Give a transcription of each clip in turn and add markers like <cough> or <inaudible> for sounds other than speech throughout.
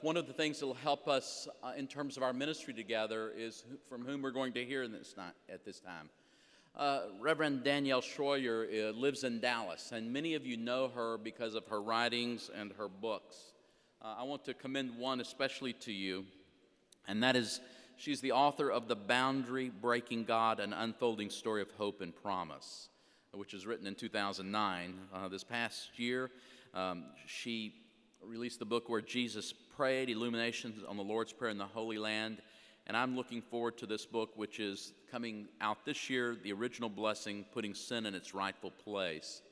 One of the things that will help us uh, in terms of our ministry together is from whom we're going to hear this at this time. Uh, Reverend Danielle Shroyer uh, lives in Dallas, and many of you know her because of her writings and her books. Uh, I want to commend one especially to you, and that is she's the author of The Boundary Breaking God An Unfolding Story of Hope and Promise, which was written in 2009. Uh, this past year, um, she released the book where Jesus prayed, Illuminations on the Lord's Prayer in the Holy Land. And I'm looking forward to this book, which is coming out this year The Original Blessing Putting Sin in Its Rightful Place.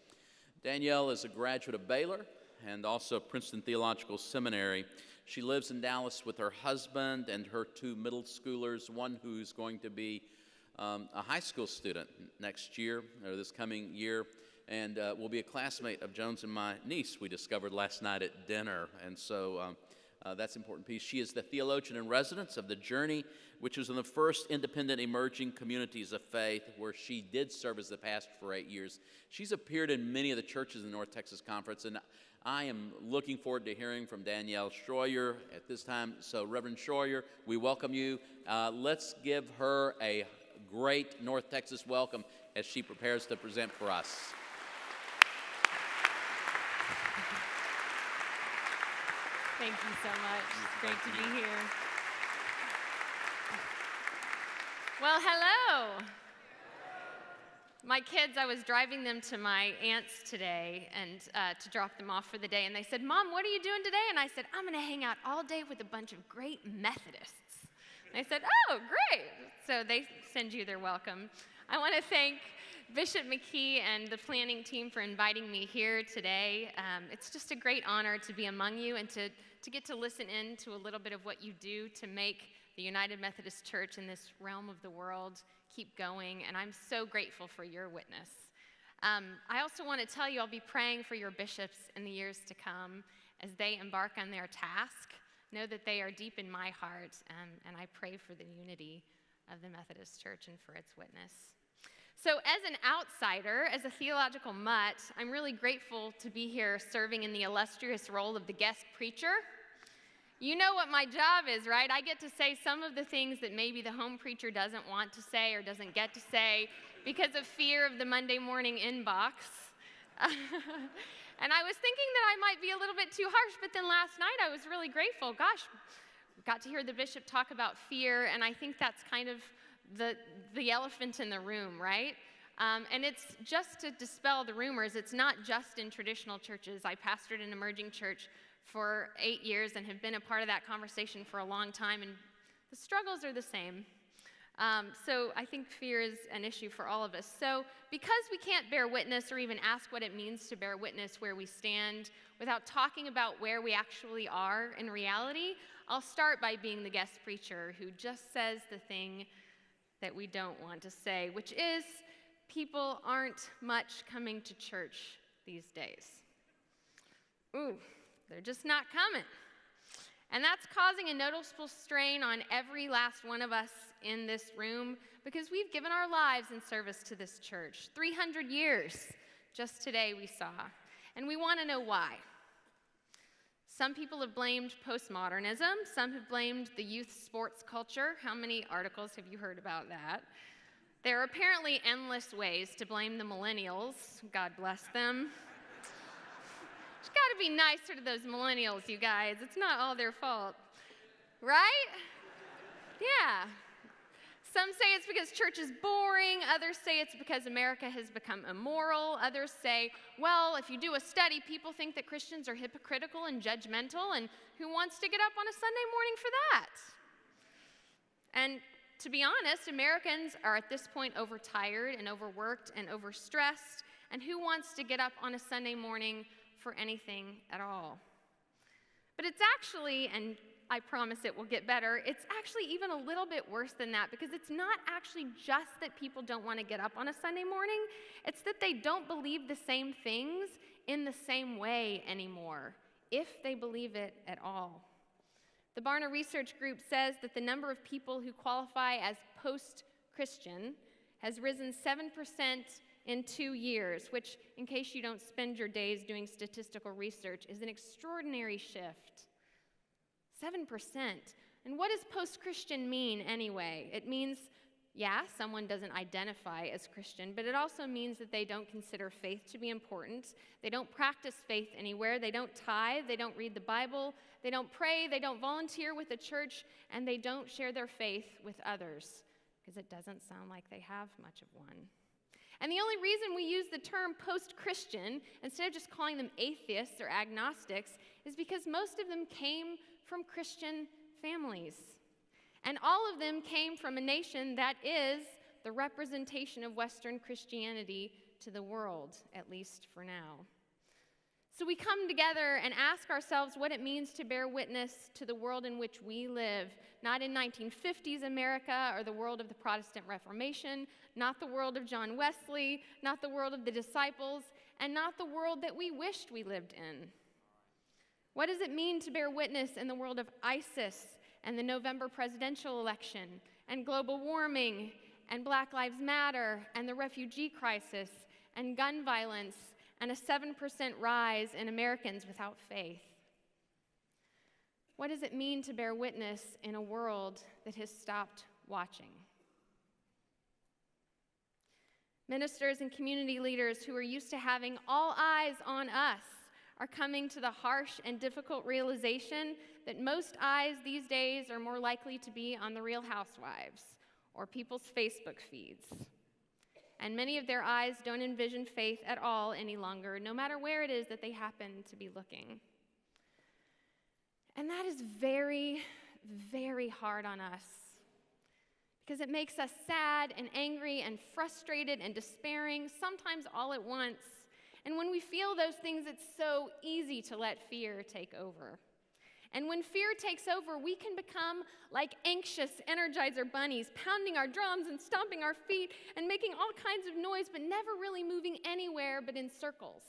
Danielle is a graduate of Baylor and also Princeton Theological Seminary. She lives in Dallas with her husband and her two middle schoolers, one who's going to be um, a high school student next year or this coming year, and uh, will be a classmate of Jones and my niece, we discovered last night at dinner. And so um, uh, that's an important piece. She is the theologian in residence of The Journey, which was in the first independent emerging communities of faith, where she did serve as the pastor for eight years. She's appeared in many of the churches in the North Texas Conference, and I am looking forward to hearing from Danielle Shroyer at this time. So, Reverend Shroyer, we welcome you. Uh, let's give her a great North Texas welcome as she prepares to present for us. Thank you so much. It's great to be here. Well, hello. My kids, I was driving them to my aunt's today and uh, to drop them off for the day, and they said, Mom, what are you doing today? And I said, I'm going to hang out all day with a bunch of great Methodists. And they said, Oh, great. So they send you their welcome. I want to thank Bishop McKee and the planning team for inviting me here today. Um, it's just a great honor to be among you and to, to get to listen in to a little bit of what you do to make the United Methodist Church in this realm of the world keep going. And I'm so grateful for your witness. Um, I also want to tell you I'll be praying for your bishops in the years to come as they embark on their task. Know that they are deep in my heart, um, and I pray for the unity of the Methodist Church and for its witness. So, as an outsider, as a theological mutt, I'm really grateful to be here serving in the illustrious role of the guest preacher. You know what my job is, right? I get to say some of the things that maybe the home preacher doesn't want to say or doesn't get to say because of fear of the Monday morning inbox. <laughs> and I was thinking that I might be a little bit too harsh, but then last night I was really grateful. Gosh, got to hear the bishop talk about fear, and I think that's kind of the, the elephant in the room, right? Um, and it's just to dispel the rumors. It's not just in traditional churches. I pastored an emerging church for eight years and have been a part of that conversation for a long time, and the struggles are the same. Um, so I think fear is an issue for all of us. So because we can't bear witness or even ask what it means to bear witness where we stand without talking about where we actually are in reality, I'll start by being the guest preacher who just says the thing that we don't want to say, which is people aren't much coming to church these days. Ooh, they're just not coming. And that's causing a noticeable strain on every last one of us in this room because we've given our lives in service to this church. 300 years, just today we saw. And we want to know why. Some people have blamed postmodernism, some have blamed the youth sports culture. How many articles have you heard about that? There are apparently endless ways to blame the millennials. God bless them. It's got to be nicer to those millennials, you guys. It's not all their fault. Right? Yeah. Some say it's because church is boring. Others say it's because America has become immoral. Others say, well, if you do a study, people think that Christians are hypocritical and judgmental, and who wants to get up on a Sunday morning for that? And to be honest, Americans are at this point overtired and overworked and overstressed, and who wants to get up on a Sunday morning for anything at all? But it's actually, and I promise it will get better, it's actually even a little bit worse than that because it's not actually just that people don't want to get up on a Sunday morning, it's that they don't believe the same things in the same way anymore, if they believe it at all. The Barna Research Group says that the number of people who qualify as post Christian has risen 7% in two years, which, in case you don't spend your days doing statistical research, is an extraordinary shift. 7%. And what does post Christian mean anyway? It means, yeah, someone doesn't identify as Christian, but it also means that they don't consider faith to be important. They don't practice faith anywhere. They don't tithe. They don't read the Bible. They don't pray. They don't volunteer with the church. And they don't share their faith with others because it doesn't sound like they have much of one. And the only reason we use the term post Christian instead of just calling them atheists or agnostics is because most of them came from Christian families. And all of them came from a nation that is the representation of Western Christianity to the world, at least for now. So we come together and ask ourselves what it means to bear witness to the world in which we live, not in 1950s America or the world of the Protestant Reformation, not the world of John Wesley, not the world of the disciples, and not the world that we wished we lived in. What does it mean to bear witness in the world of ISIS and the November presidential election and global warming and Black Lives Matter and the refugee crisis and gun violence and a 7% rise in Americans without faith? What does it mean to bear witness in a world that has stopped watching? Ministers and community leaders who are used to having all eyes on us are coming to the harsh and difficult realization that most eyes these days are more likely to be on the real housewives or people's Facebook feeds. And many of their eyes don't envision faith at all any longer, no matter where it is that they happen to be looking. And that is very, very hard on us because it makes us sad and angry and frustrated and despairing, sometimes all at once. And when we feel those things, it's so easy to let fear take over. And when fear takes over, we can become like anxious energizer bunnies, pounding our drums and stomping our feet and making all kinds of noise, but never really moving anywhere but in circles.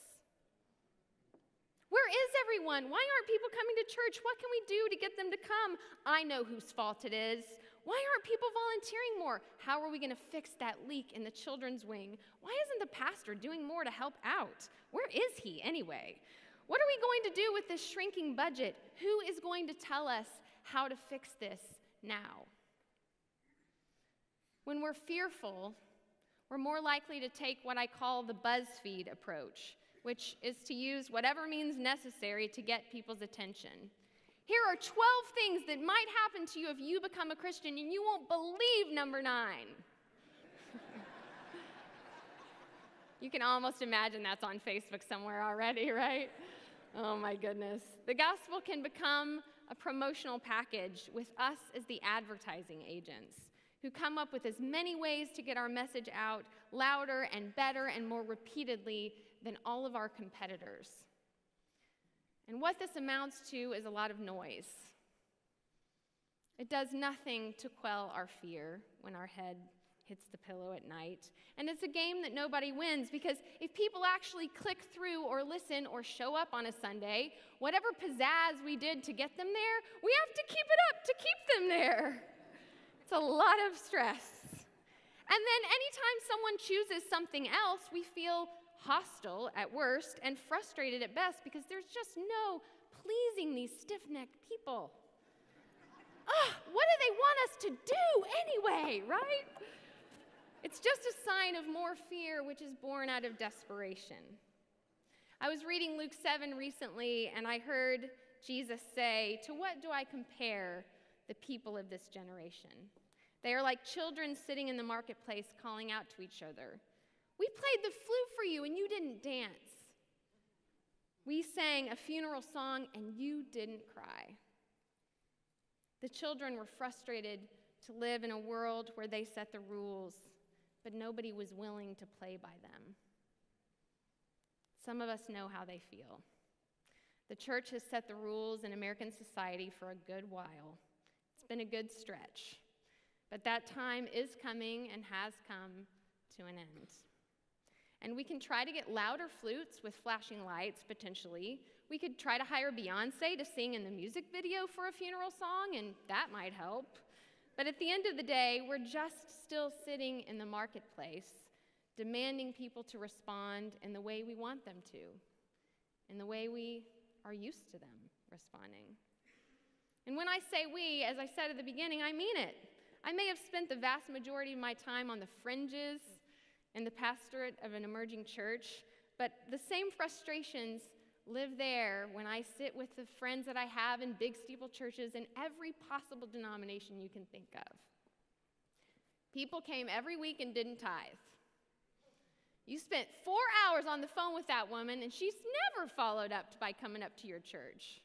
Where is everyone? Why aren't people coming to church? What can we do to get them to come? I know whose fault it is. Why aren't people volunteering more? How are we going to fix that leak in the children's wing? Why isn't the pastor doing more to help out? Where is he anyway? What are we going to do with this shrinking budget? Who is going to tell us how to fix this now? When we're fearful, we're more likely to take what I call the BuzzFeed approach, which is to use whatever means necessary to get people's attention. Here are 12 things that might happen to you if you become a Christian, and you won't believe number nine. <laughs> you can almost imagine that's on Facebook somewhere already, right? Oh my goodness. The gospel can become a promotional package with us as the advertising agents who come up with as many ways to get our message out louder and better and more repeatedly than all of our competitors. And what this amounts to is a lot of noise. It does nothing to quell our fear when our head hits the pillow at night. And it's a game that nobody wins because if people actually click through or listen or show up on a Sunday, whatever pizzazz we did to get them there, we have to keep it up to keep them there. It's a lot of stress. And then anytime someone chooses something else, we feel hostile at worst, and frustrated at best because there's just no pleasing these stiff necked people. Ah, what do they want us to do anyway, right? It's just a sign of more fear, which is born out of desperation. I was reading Luke 7 recently, and I heard Jesus say, To what do I compare the people of this generation? They are like children sitting in the marketplace calling out to each other. We played the flute for you and you didn't dance. We sang a funeral song and you didn't cry. The children were frustrated to live in a world where they set the rules, but nobody was willing to play by them. Some of us know how they feel. The church has set the rules in American society for a good while. It's been a good stretch. But that time is coming and has come to an end. And we can try to get louder flutes with flashing lights, potentially. We could try to hire Beyonce to sing in the music video for a funeral song, and that might help. But at the end of the day, we're just still sitting in the marketplace, demanding people to respond in the way we want them to, in the way we are used to them responding. And when I say we, as I said at the beginning, I mean it. I may have spent the vast majority of my time on the fringes in the pastorate of an emerging church, but the same frustrations live there when I sit with the friends that I have in big steeple churches in every possible denomination you can think of. People came every week and didn't tithe. You spent four hours on the phone with that woman, and she's never followed up by coming up to your church.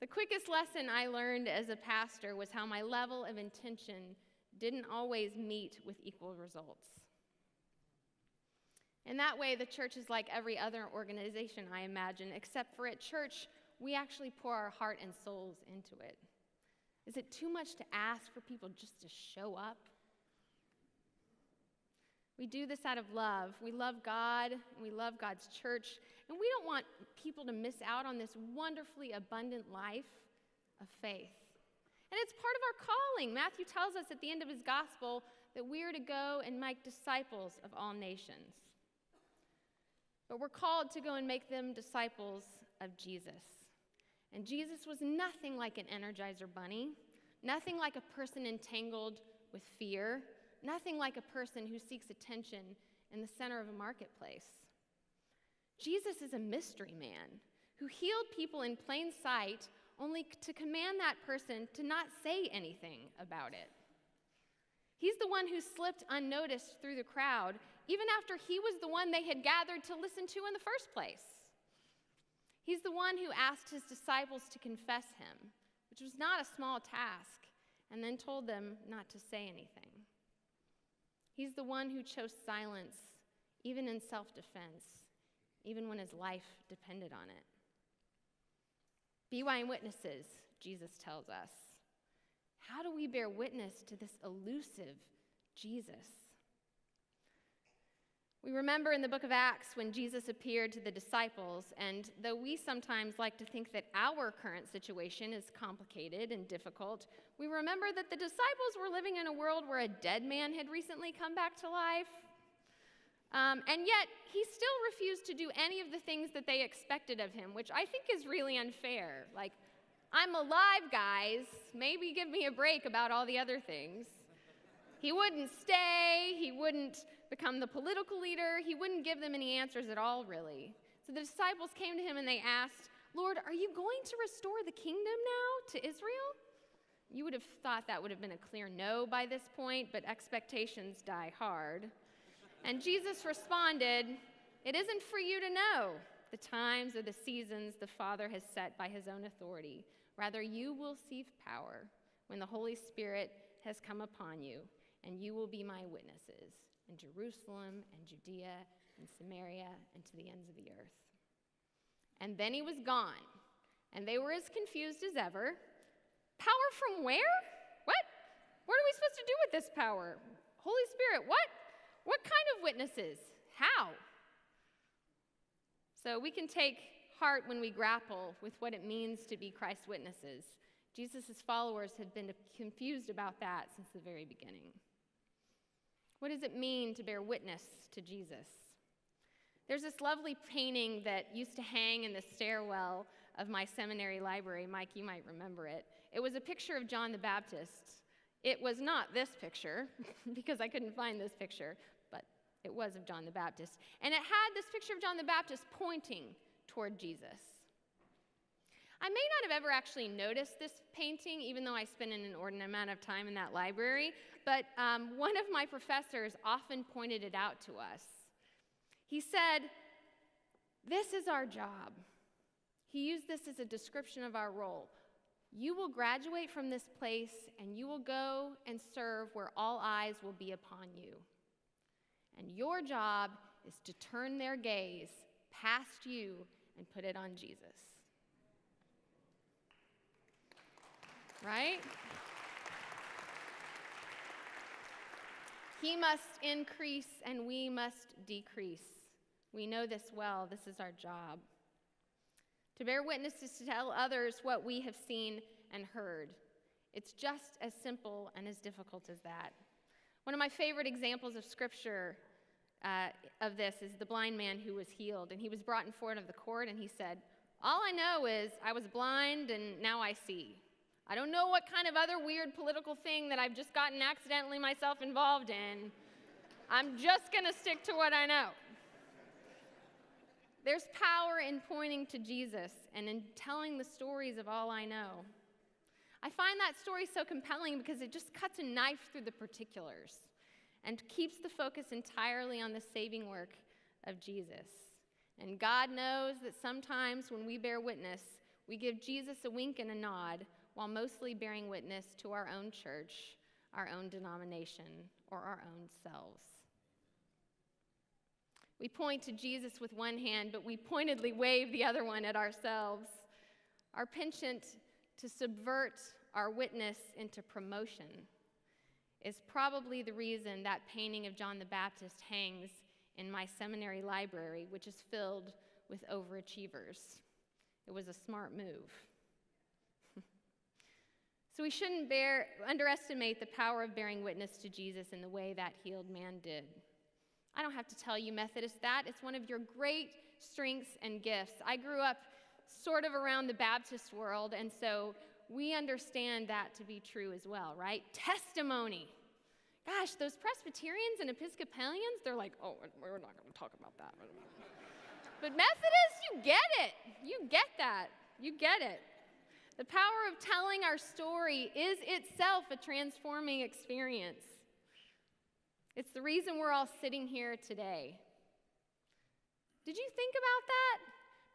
The quickest lesson I learned as a pastor was how my level of intention didn't always meet with equal results. In that way, the church is like every other organization, I imagine, except for at church, we actually pour our heart and souls into it. Is it too much to ask for people just to show up? We do this out of love. We love God, and we love God's church, and we don't want people to miss out on this wonderfully abundant life of faith. And it's part of our calling. Matthew tells us at the end of his gospel that we are to go and make disciples of all nations. But we're called to go and make them disciples of Jesus. And Jesus was nothing like an energizer bunny, nothing like a person entangled with fear, nothing like a person who seeks attention in the center of a marketplace. Jesus is a mystery man who healed people in plain sight only to command that person to not say anything about it. He's the one who slipped unnoticed through the crowd, even after he was the one they had gathered to listen to in the first place. He's the one who asked his disciples to confess him, which was not a small task, and then told them not to say anything. He's the one who chose silence, even in self defense, even when his life depended on it. Be witnesses, Jesus tells us. How do we bear witness to this elusive Jesus? We remember in the book of Acts when Jesus appeared to the disciples, and though we sometimes like to think that our current situation is complicated and difficult, we remember that the disciples were living in a world where a dead man had recently come back to life. Um, and yet, he still refused to do any of the things that they expected of him, which I think is really unfair. Like, I'm alive, guys. Maybe give me a break about all the other things. He wouldn't stay, he wouldn't become the political leader. He wouldn't give them any answers at all, really. So the disciples came to him and they asked, Lord, are you going to restore the kingdom now to Israel? You would have thought that would have been a clear no by this point, but expectations die hard. And Jesus responded, It isn't for you to know the times or the seasons the Father has set by his own authority. Rather, you will receive power when the Holy Spirit has come upon you, and you will be my witnesses in Jerusalem and Judea and Samaria and to the ends of the earth. And then he was gone, and they were as confused as ever. Power from where? What? What are we supposed to do with this power? Holy Spirit, what? What kind of witnesses? How? So we can take heart when we grapple with what it means to be Christ's witnesses. Jesus' followers had been confused about that since the very beginning. What does it mean to bear witness to Jesus? There's this lovely painting that used to hang in the stairwell of my seminary library. Mike, you might remember it. It was a picture of John the Baptist. It was not this picture, <laughs> because I couldn't find this picture, but it was of John the Baptist. And it had this picture of John the Baptist pointing toward Jesus. I may not have ever actually noticed this painting, even though I spent an inordinate amount of time in that library, but um, one of my professors often pointed it out to us. He said, This is our job. He used this as a description of our role. You will graduate from this place and you will go and serve where all eyes will be upon you. And your job is to turn their gaze past you and put it on Jesus. Right? He must increase and we must decrease. We know this well. This is our job. To bear witness is to tell others what we have seen and heard. It's just as simple and as difficult as that. One of my favorite examples of scripture uh, of this is the blind man who was healed. And he was brought in front of the court and he said, All I know is I was blind and now I see. I don't know what kind of other weird political thing that I've just gotten accidentally myself involved in. I'm just going to stick to what I know. There's power in pointing to Jesus and in telling the stories of all I know. I find that story so compelling because it just cuts a knife through the particulars and keeps the focus entirely on the saving work of Jesus. And God knows that sometimes when we bear witness, we give Jesus a wink and a nod while mostly bearing witness to our own church, our own denomination, or our own selves. We point to Jesus with one hand, but we pointedly wave the other one at ourselves. Our penchant to subvert our witness into promotion is probably the reason that painting of John the Baptist hangs in my seminary library, which is filled with overachievers. It was a smart move. So we shouldn't bear, underestimate the power of bearing witness to Jesus in the way that healed man did. I don't have to tell you, Methodists, that. It's one of your great strengths and gifts. I grew up sort of around the Baptist world, and so we understand that to be true as well, right? Testimony. Gosh, those Presbyterians and Episcopalians, they're like, oh, we're not going to talk about that. but Methodists, you get it. You get that. You get it. The power of telling our story is itself a transforming experience. It's the reason we're all sitting here today. Did you think about that?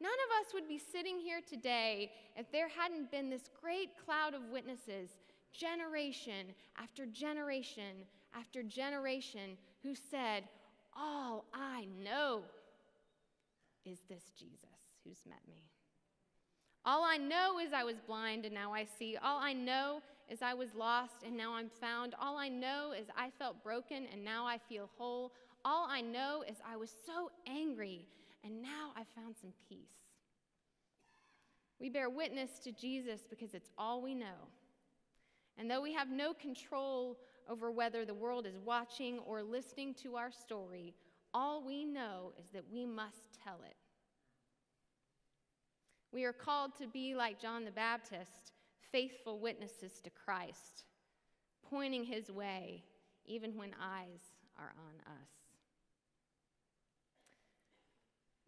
None of us would be sitting here today if there hadn't been this great cloud of witnesses, generation after generation after generation, who said, All I know is this Jesus who's met me. All I know is I was blind and now I see. All I know is I was lost and now I'm found. All I know is I felt broken and now I feel whole. All I know is I was so angry and now I found some peace. We bear witness to Jesus because it's all we know. And though we have no control over whether the world is watching or listening to our story, all we know is that we must tell it. We are called to be like John the Baptist faithful witnesses to Christ, pointing his way even when eyes are on us.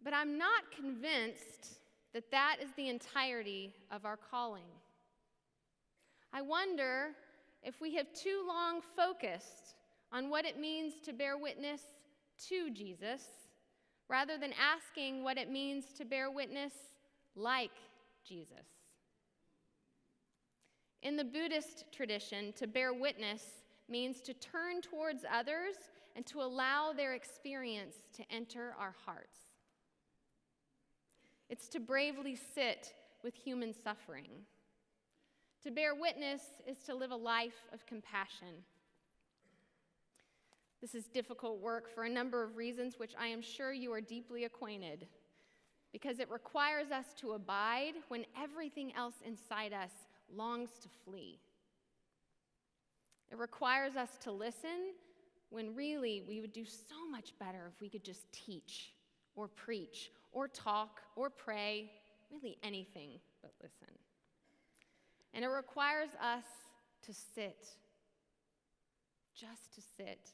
But I'm not convinced that that is the entirety of our calling. I wonder if we have too long focused on what it means to bear witness to Jesus rather than asking what it means to bear witness like Jesus. In the Buddhist tradition, to bear witness means to turn towards others and to allow their experience to enter our hearts. It's to bravely sit with human suffering. To bear witness is to live a life of compassion. This is difficult work for a number of reasons, which I am sure you are deeply acquainted, because it requires us to abide when everything else inside us longs to flee. It requires us to listen when really we would do so much better if we could just teach or preach or talk or pray, really anything but listen. And it requires us to sit, just to sit,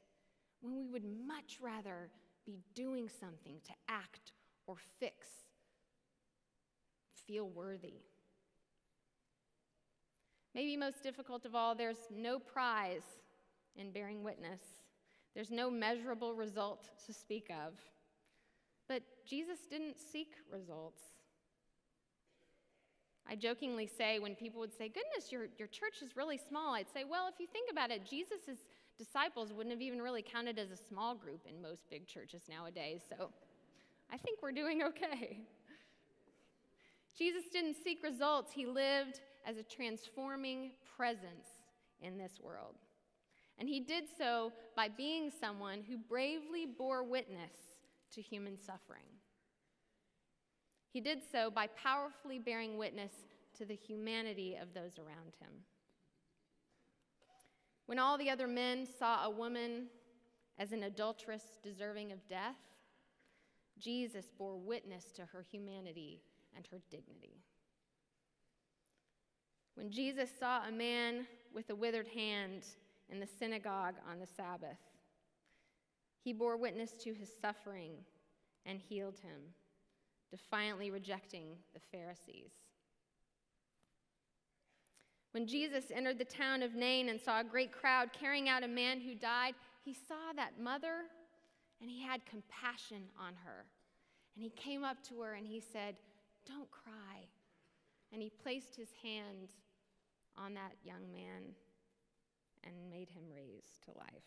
when we would much rather be doing something to act or fix, feel worthy. Maybe most difficult of all, there's no prize in bearing witness. There's no measurable result to speak of. But Jesus didn't seek results. I jokingly say when people would say, Goodness, your, your church is really small, I'd say, Well, if you think about it, Jesus' disciples wouldn't have even really counted as a small group in most big churches nowadays, so I think we're doing okay. Jesus didn't seek results, he lived as a transforming presence in this world. And he did so by being someone who bravely bore witness to human suffering. He did so by powerfully bearing witness to the humanity of those around him. When all the other men saw a woman as an adulteress deserving of death, Jesus bore witness to her humanity and her dignity. When Jesus saw a man with a withered hand in the synagogue on the Sabbath, he bore witness to his suffering and healed him, defiantly rejecting the Pharisees. When Jesus entered the town of Nain and saw a great crowd carrying out a man who died, he saw that mother and he had compassion on her. And he came up to her and he said, Don't cry. And he placed his hand on that young man and made him raise to life.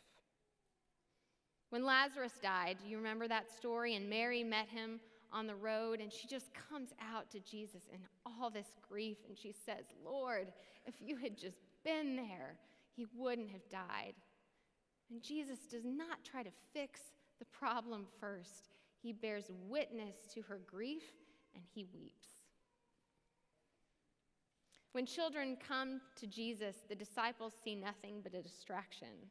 When Lazarus died, do you remember that story? And Mary met him on the road, and she just comes out to Jesus in all this grief, and she says, Lord, if you had just been there, he wouldn't have died. And Jesus does not try to fix the problem first, he bears witness to her grief and he weeps. When children come to Jesus, the disciples see nothing but a distraction.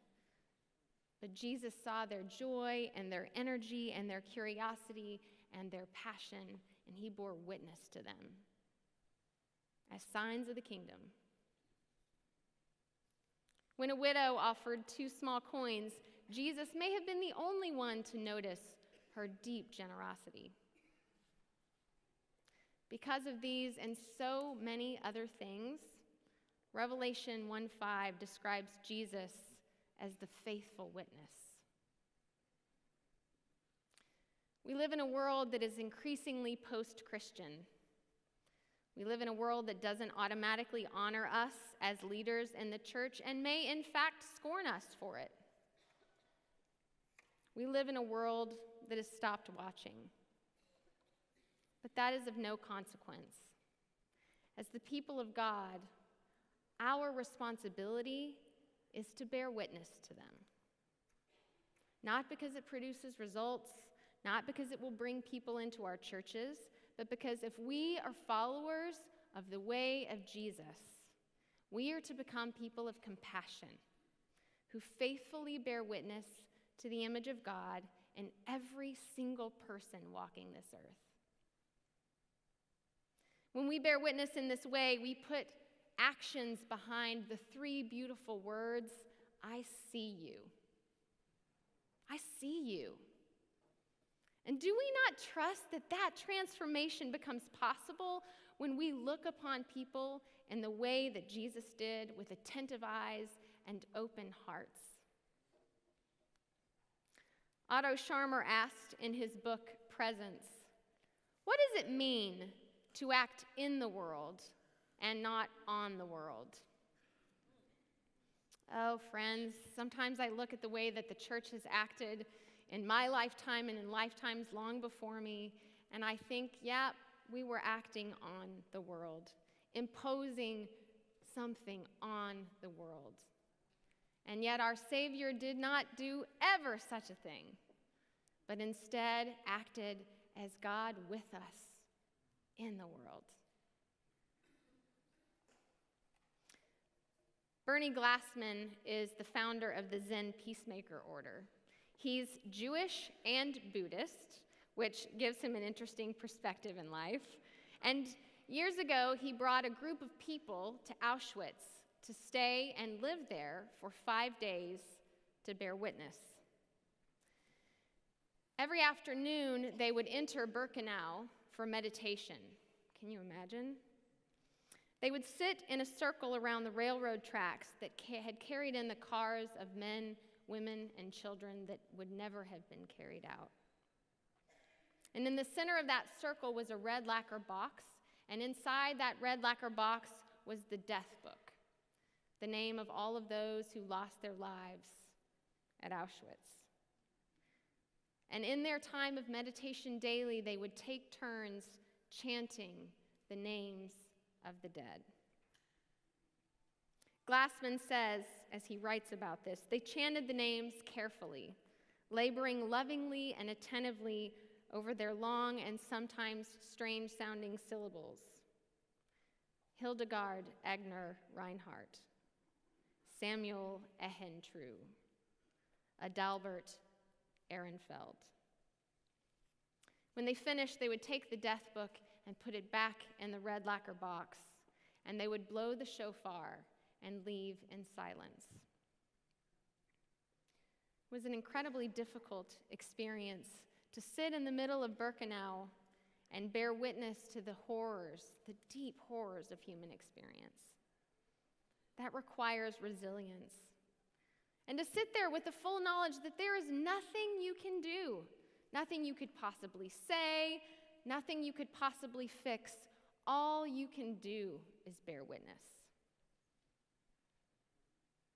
But Jesus saw their joy and their energy and their curiosity and their passion, and he bore witness to them as signs of the kingdom. When a widow offered two small coins, Jesus may have been the only one to notice her deep generosity. Because of these and so many other things, Revelation 1:5 describes Jesus as the faithful witness. We live in a world that is increasingly post Christian. We live in a world that doesn't automatically honor us as leaders in the church and may, in fact, scorn us for it. We live in a world that has stopped watching. But that is of no consequence. As the people of God, our responsibility is to bear witness to them. Not because it produces results, not because it will bring people into our churches, but because if we are followers of the way of Jesus, we are to become people of compassion who faithfully bear witness to the image of God in every single person walking this earth. When we bear witness in this way, we put actions behind the three beautiful words I see you. I see you. And do we not trust that that transformation becomes possible when we look upon people in the way that Jesus did with attentive eyes and open hearts? Otto Scharmer asked in his book Presence, What does it mean to act in the world and not on the world? Oh, friends, sometimes I look at the way that the church has acted in my lifetime and in lifetimes long before me, and I think, yeah, we were acting on the world, imposing something on the world. And yet, our Savior did not do ever such a thing, but instead acted as God with us in the world. Bernie Glassman is the founder of the Zen Peacemaker Order. He's Jewish and Buddhist, which gives him an interesting perspective in life. And years ago, he brought a group of people to Auschwitz to stay and live there for five days to bear witness. Every afternoon, they would enter Birkenau for meditation. Can you imagine? They would sit in a circle around the railroad tracks that ca- had carried in the cars of men, women, and children that would never have been carried out. And in the center of that circle was a red lacquer box, and inside that red lacquer box was the death book, the name of all of those who lost their lives at Auschwitz. And in their time of meditation daily, they would take turns chanting the names of the dead. Glassman says, as he writes about this, they chanted the names carefully, laboring lovingly and attentively over their long and sometimes strange sounding syllables. Hildegard Agner Reinhardt, Samuel Ehentru, Adalbert Ehrenfeld. When they finished, they would take the death book and put it back in the red lacquer box, and they would blow the shofar and leave in silence. It was an incredibly difficult experience to sit in the middle of Birkenau and bear witness to the horrors, the deep horrors of human experience. That requires resilience. And to sit there with the full knowledge that there is nothing you can do, nothing you could possibly say, nothing you could possibly fix. All you can do is bear witness.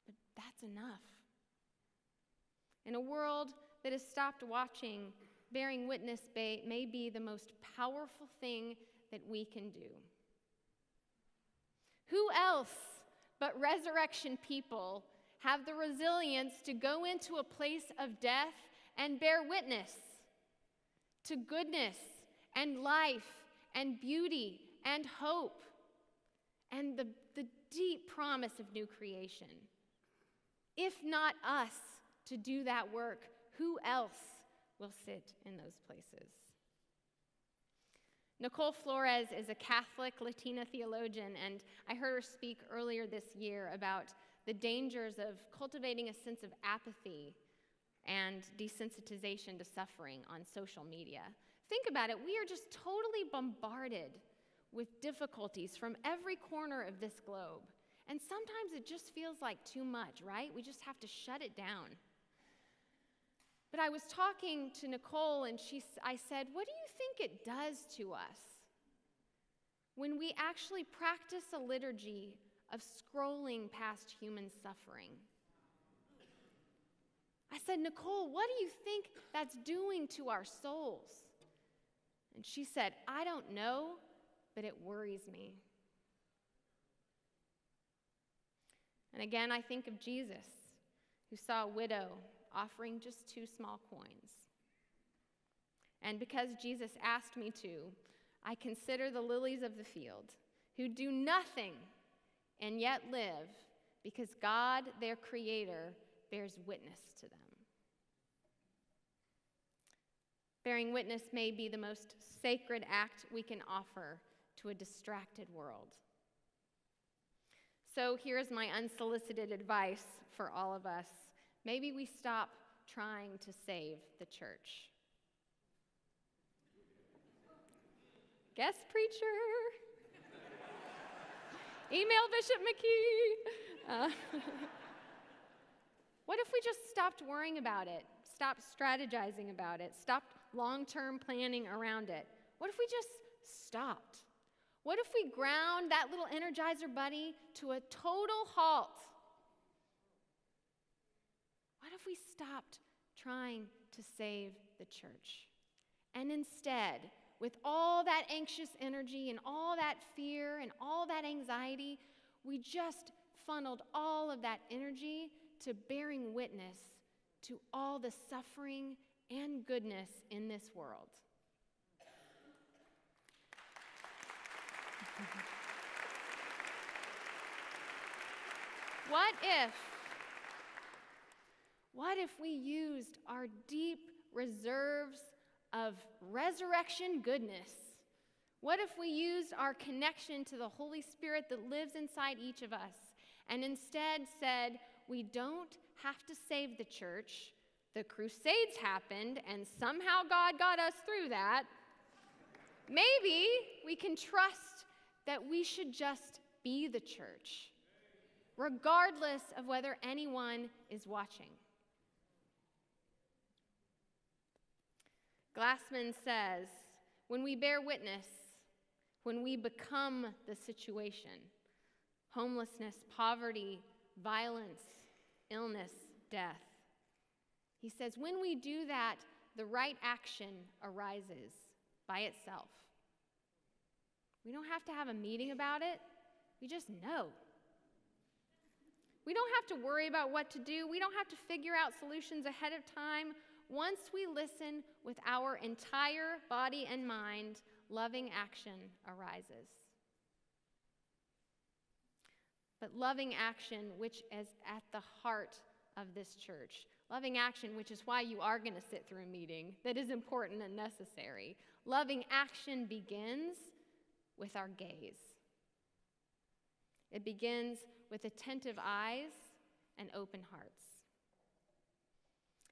But that's enough. In a world that has stopped watching, bearing witness may be the most powerful thing that we can do. Who else but resurrection people have the resilience to go into a place of death and bear witness to goodness and life and beauty and hope and the, the deep promise of new creation? If not us to do that work, who else will sit in those places? Nichole Flores is a Catholic Latina theologian, and I heard her speak earlier this year about the dangers of cultivating a sense of apathy and desensitization to suffering on social media. Think about it, we are just totally bombarded with difficulties from every corner of this globe. And sometimes it just feels like too much, right? We just have to shut it down. But I was talking to Nichole, and she, I said, What do you think it does to us when we actually practice a liturgy of scrolling past human suffering? I said, Nichole, what do you think that's doing to our souls? And she said, I don't know, but it worries me. And again, I think of Jesus, who saw a widow offering just two small coins. And because Jesus asked me to, I consider the lilies of the field, who do nothing and yet live, because God, their Creator, bears witness to them. Bearing witness may be the most sacred act we can offer to a distracted world. So here's my unsolicited advice for all of us maybe we stop trying to save the church. Guest preacher. Email Bishop McKee. Uh, <laughs> what if we just stopped worrying about it, stopped strategizing about it, stopped long term planning around it? What if we just stopped? What if we ground that little energizer bunny to a total halt? What if we stopped trying to save the church? And instead, with all that anxious energy and all that fear and all that anxiety, we just funneled all of that energy to bearing witness to all the suffering and goodness in this world. what if what if we used our deep reserves of resurrection goodness? What if we used our connection to the Holy Spirit that lives inside each of us and instead said, we don't have to save the church. The Crusades happened, and somehow God got us through that. Maybe we can trust that we should just be the church, regardless of whether anyone is watching. Glassman says, when we bear witness, when we become the situation, homelessness, poverty, violence, illness, death, he says, when we do that, the right action arises by itself. We don't have to have a meeting about it, we just know. We don't have to worry about what to do. We don't have to figure out solutions ahead of time. Once we listen with our entire body and mind, loving action arises. But loving action, which is at the heart of this church, loving action, which is why you are going to sit through a meeting that is important and necessary. Loving action begins with our gaze. It begins with attentive eyes and open hearts.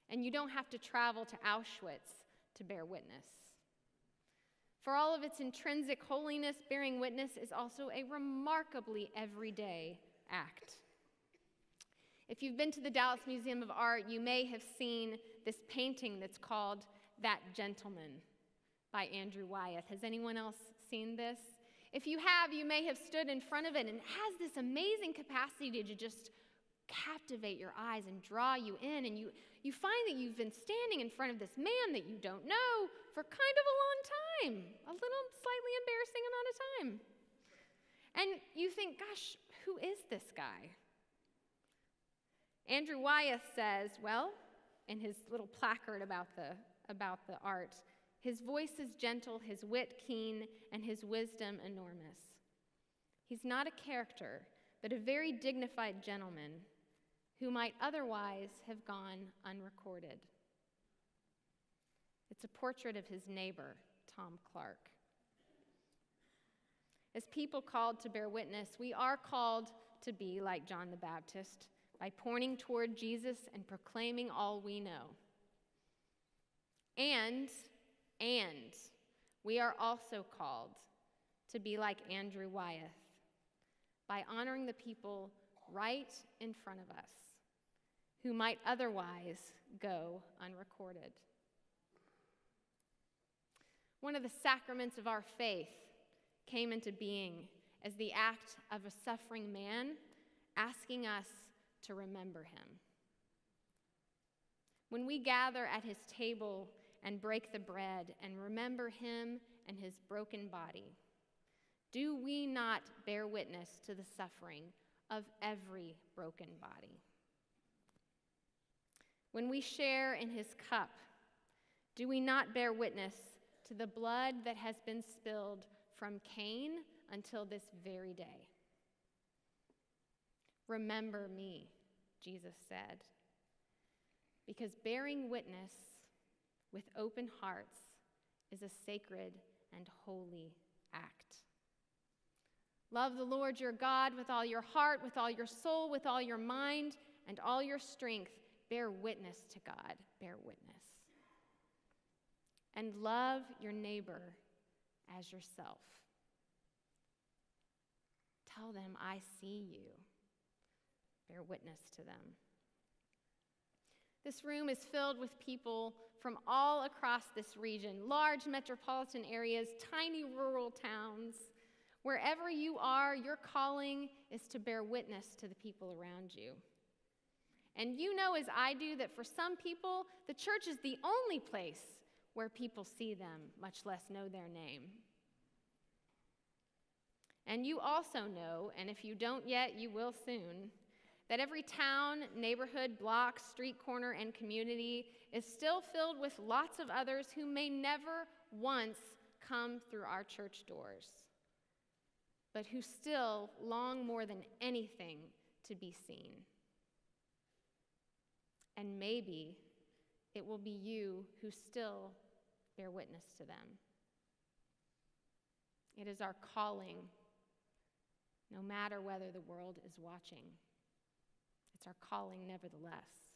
And you don't have to travel to Auschwitz to bear witness. For all of its intrinsic holiness, bearing witness is also a remarkably everyday act. If you've been to the Dallas Museum of Art, you may have seen this painting that's called That Gentleman by Andrew Wyeth. Has anyone else seen this? If you have, you may have stood in front of it and it has this amazing capacity to just captivate your eyes and draw you in. And you, you find that you've been standing in front of this man that you don't know for kind of a long time, a little slightly embarrassing amount of time. And you think, gosh, who is this guy? Andrew Wyeth says, well, in his little placard about the, about the art, his voice is gentle, his wit keen, and his wisdom enormous. He's not a character, but a very dignified gentleman who might otherwise have gone unrecorded. It's a portrait of his neighbor, Tom Clark. As people called to bear witness, we are called to be like John the Baptist by pointing toward Jesus and proclaiming all we know. And, and, we are also called to be like Andrew Wyeth by honoring the people right in front of us who might otherwise go unrecorded. One of the sacraments of our faith came into being as the act of a suffering man asking us to remember him. When we gather at his table and break the bread and remember him and his broken body, do we not bear witness to the suffering of every broken body? When we share in his cup, do we not bear witness to the blood that has been spilled from Cain until this very day? Remember me, Jesus said. Because bearing witness with open hearts is a sacred and holy act. Love the Lord your God with all your heart, with all your soul, with all your mind, and all your strength. Bear witness to God. Bear witness. And love your neighbor as yourself. Tell them, I see you bear witness to them. This room is filled with people from all across this region large metropolitan areas, tiny rural towns. Wherever you are, your calling is to bear witness to the people around you. And you know, as I do, that for some people, the church is the only place where people see them, much less know their name. And you also know, and if you don't yet, you will soon, that every town, neighborhood, block, street corner, and community is still filled with lots of others who may never once come through our church doors, but who still long more than anything to be seen. And maybe it will be you who still bear witness to them. It is our calling, no matter whether the world is watching. It's our calling, nevertheless.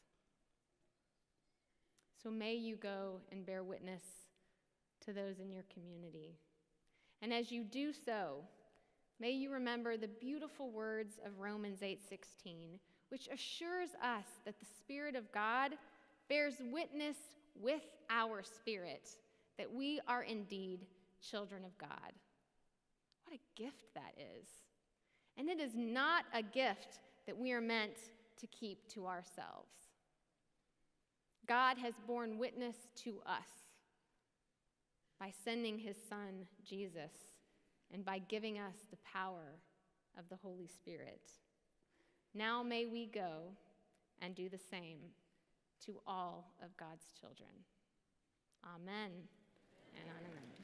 So may you go and bear witness to those in your community. And as you do so, may you remember the beautiful words of Romans 8:16, which assures us that the spirit of God bears witness with our spirit that we are indeed children of God. What a gift that is. And it is not a gift that we are meant to keep to ourselves. God has borne witness to us by sending his son, Jesus, and by giving us the power of the Holy Spirit. Now may we go and do the same to all of God's children. Amen and amen.